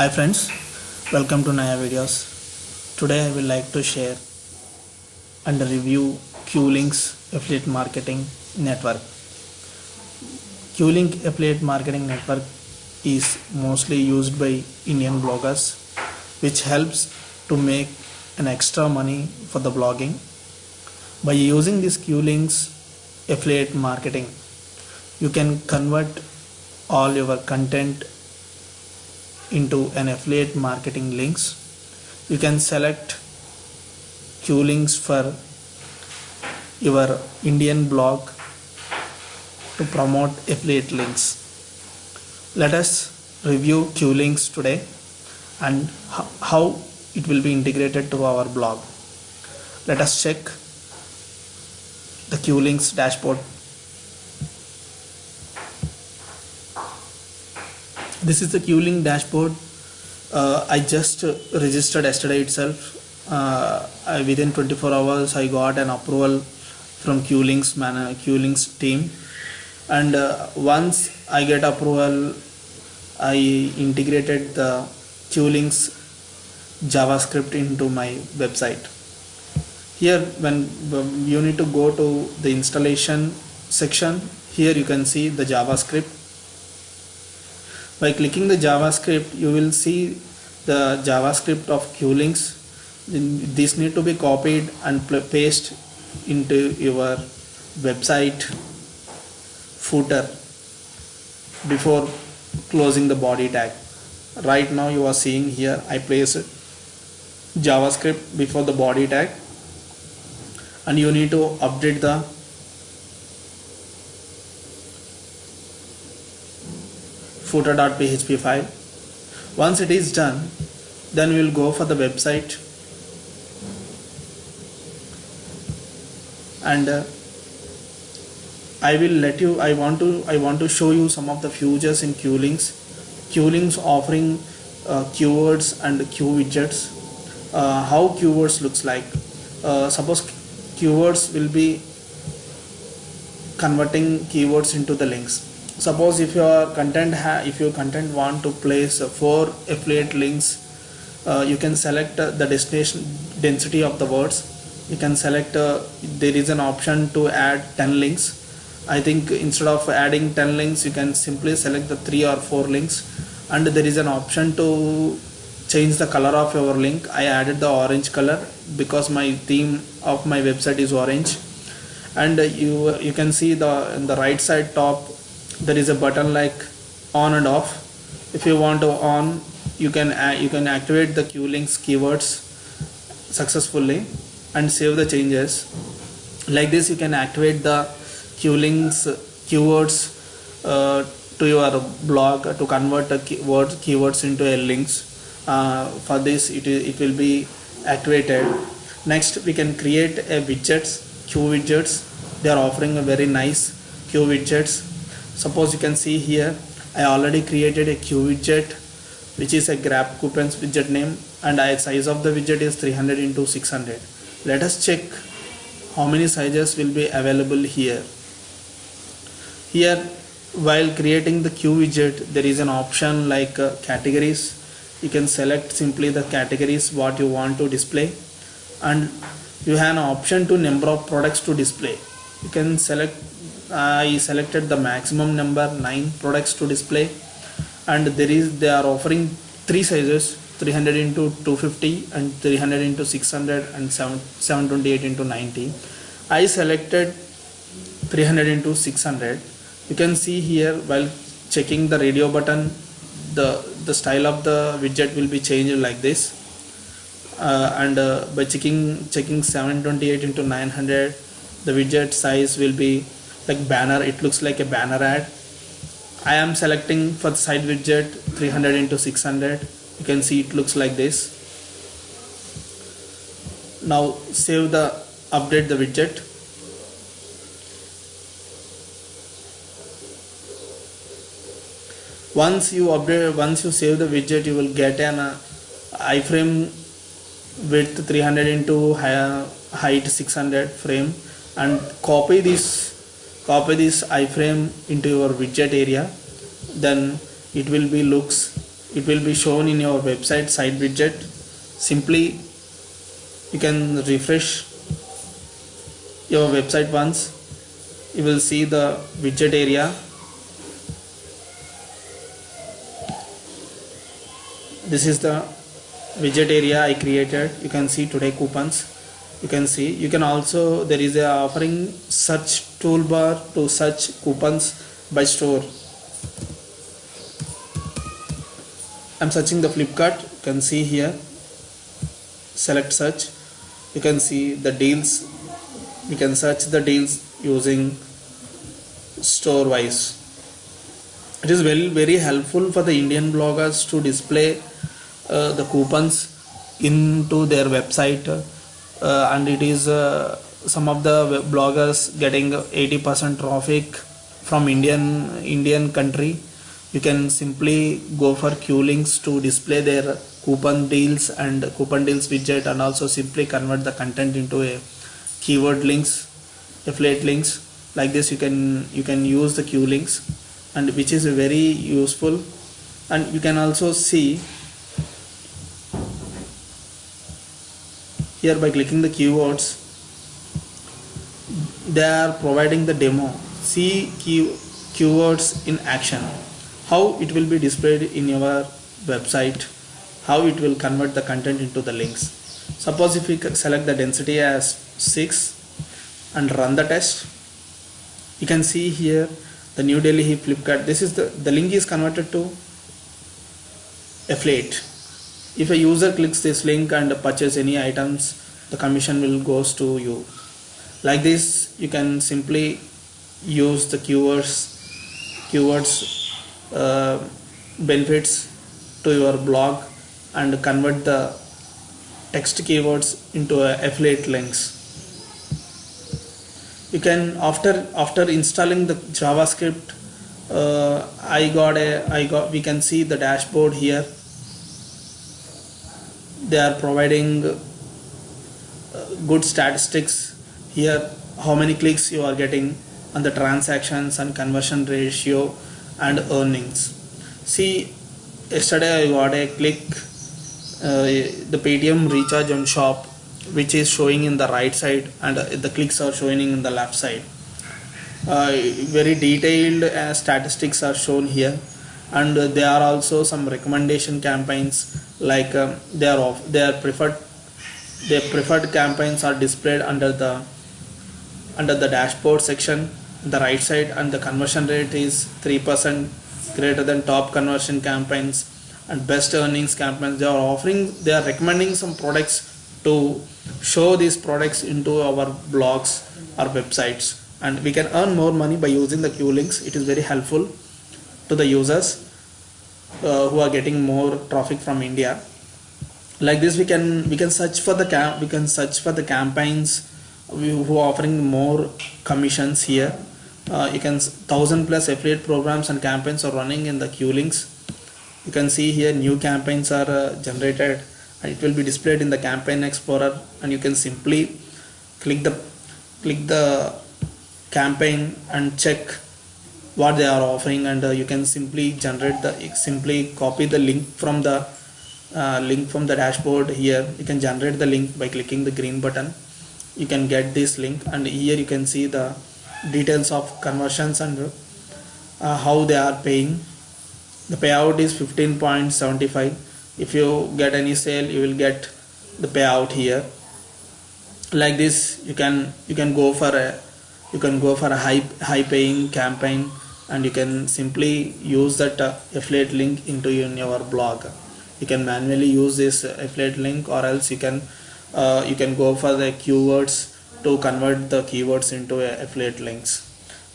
Hi friends, welcome to Naya Videos. Today I will like to share and review Cuelinks affiliate marketing network. Cuelink affiliate marketing network is mostly used by Indian bloggers which helps to make an extra money for the blogging. By using this Cuelinks affiliate marketing, you can convert all your content into an affiliate marketing links. You can select Cuelinks for your indian blog to promote affiliate links. Let us review Cuelinks today and how it will be integrated to our blog. Let us check the Cuelinks dashboard this is the Cuelink dashboard. Uh, I just registered yesterday itself. Uh, I, within 24 hours I got an approval from Cuelink's man Cuelink's team. And uh, once I get approval I integrated the Cuelink's JavaScript into my website. Here when you need to go to the installation section here you can see the JavaScript by clicking the JavaScript you will see the JavaScript of Cuelinks this need to be copied and paste into your website footer before closing the body tag. Right now you are seeing here I place JavaScript before the body tag. And you need to update the footer.php file. Once it is done then we will go for the website. And uh, I will let you I want to I want to show you some of the features in Cuelinks. Cuelinks offering uh, keywords and Q widgets uh, how keywords looks like. Uh, suppose keywords will be converting keywords into the links suppose if your content if your content want to place four affiliate links uh, you can select uh, the destination density of the words. You can select uh, there is an option to add 10 links. I think instead of adding 10 links you can simply select the three or four links. And there is an option to change the color of your link. I added the orange color because my theme of my website is orange. And you you can see the in the right side top there is a button like on and off. If you want to on you can you can activate the Cuelinks keywords successfully and save the changes. Like this you can activate the Cuelinks keywords uh, to your blog to convert the keywords keywords into a links. Uh, for this it, it will be activated. Next we can create a widgets Cuewidgets. They are offering a very nice Cuewidgets suppose you can see here I already created a Cuewidget which is a grab coupons widget name and I size of the widget is 300 into 600 let us check how many sizes will be available here. Here while creating the Cuewidget there is an option like uh, categories. You can select simply the categories what you want to display and you have an option to number of products to display. You can select I selected the maximum number 9 products to display. And there is they are offering three sizes 300 into 250 and 300 into 600 and 7, 728 into 90 I selected 300 into 600 you can see here while checking the radio button the the style of the widget will be changed like this. Uh, and uh, by checking checking 728 into 900 the widget size will be like banner it looks like a banner ad. I am selecting for the side widget 300 into 600 you can see it looks like this. Now save the update the widget. Once you update once you save the widget you will get an uh, iframe width 300 into high, height 600 frame. And copy this copy this iframe into your widget area then it will be looks it will be shown in your website site widget. Simply you can refresh your website once. You will see the widget area. This is the widget area I created. You can see today coupons. You can see you can also there is a offering search toolbar to search coupons by store. I'm searching the Flipkart. You can see here. Select search. You can see the deals. You can search the deals using store wise it is very very helpful for the Indian bloggers to display uh, the coupons into their website uh, and it is uh, some of the bloggers getting 80% traffic from Indian Indian country. You can simply go for Cuelinks to display their coupon deals and coupon deals widget and also simply convert the content into a keyword links affiliate links. Like this you can you can use the Cuelinks and which is very useful. And you can also see here by clicking the keywords they are providing the demo see key, keywords in action. How it will be displayed in your website how it will convert the content into the links. Suppose if we select the density as 6 and run the test. You can see here the New Delhi Flipkart. This is the the link is converted to affiliate. If a user clicks this link and purchase any items the commission will goes to you like this you can simply use the keywords keywords uh, benefits to your blog and convert the text keywords into affiliate links. You can after after installing the javascript uh, i got a i got we can see the dashboard here. They are providing uh, good statistics here how many clicks you are getting on the transactions and conversion ratio and earnings. See yesterday I got a click uh, the Paytm recharge on shop which is showing in the right side and uh, the clicks are showing in the left side. Uh, very detailed uh, statistics are shown here. And there are also some recommendation campaigns like um, they are are preferred their preferred campaigns are displayed under the under the dashboard section the right side and the conversion rate is 3% greater than top conversion campaigns and best earnings campaigns. They are offering they are recommending some products to show these products into our blogs or websites. And we can earn more money by using the Cuelinks. It is very helpful to the users uh, who are getting more traffic from India. Like this we can we can search for the cam we can search for the campaigns who are offering more commissions here. Uh, you can thousand plus affiliate programs and campaigns are running in the Cuelinks. You can see here new campaigns are uh, generated. And it will be displayed in the campaign explorer. And you can simply click the click the campaign and check what they are offering. And uh, you can simply generate the simply copy the link from the uh, link from the dashboard here. You can generate the link by clicking the green button you can get this link and here you can see the details of conversions and uh, how they are paying. The payout is 15.75 if you get any sale you will get the payout here. Like this you can you can go for a you can go for a high high paying campaign and you can simply use that uh, affiliate link into in your blog. You can manually use this affiliate link or else you can uh, you can go for the keywords to convert the keywords into affiliate links.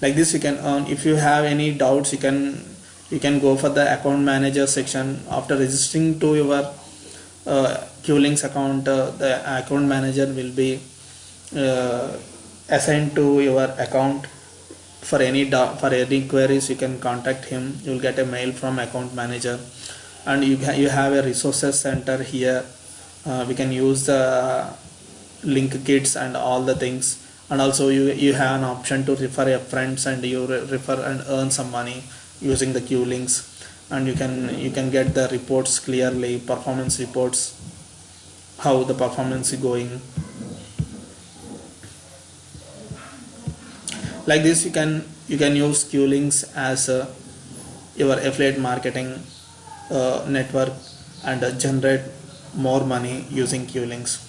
Like this you can earn if you have any doubts you can you can go for the account manager section. After registering to your uh, Cuelinks account uh, the account manager will be uh, assigned to your account. For any for any queries you can contact him. You will get a mail from account manager. And you, you have a resources center here uh, we can use the link kits and all the things. And also you you have an option to refer your friends and you re refer and earn some money using the Cuelinks. And you can you can get the reports clearly performance reports how the performance is going. Like this you can you can use Cuelinks as uh, your affiliate marketing uh, network and uh, generate more money using Cuelinks.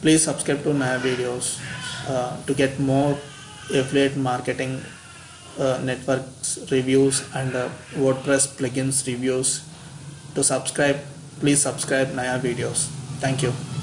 Please subscribe to my videos uh, to get more affiliate marketing uh, networks reviews and uh, WordPress plugins reviews. To subscribe please subscribe Naya videos. Thank you